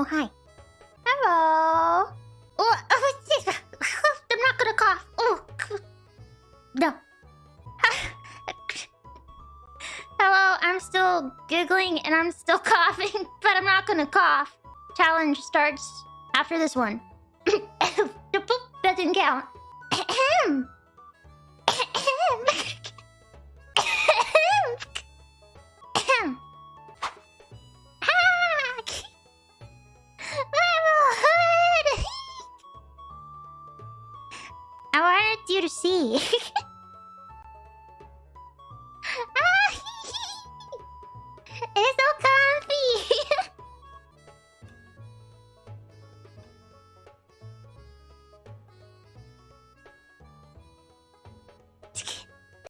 Oh, hi. Hello. Oh, I'm not gonna cough. Oh, uh, oh no. Hello, I'm still giggling and I'm still coughing, but I'm not gonna cough. Challenge starts after this one. that didn't count. wanted you to see. Ah, it's okay.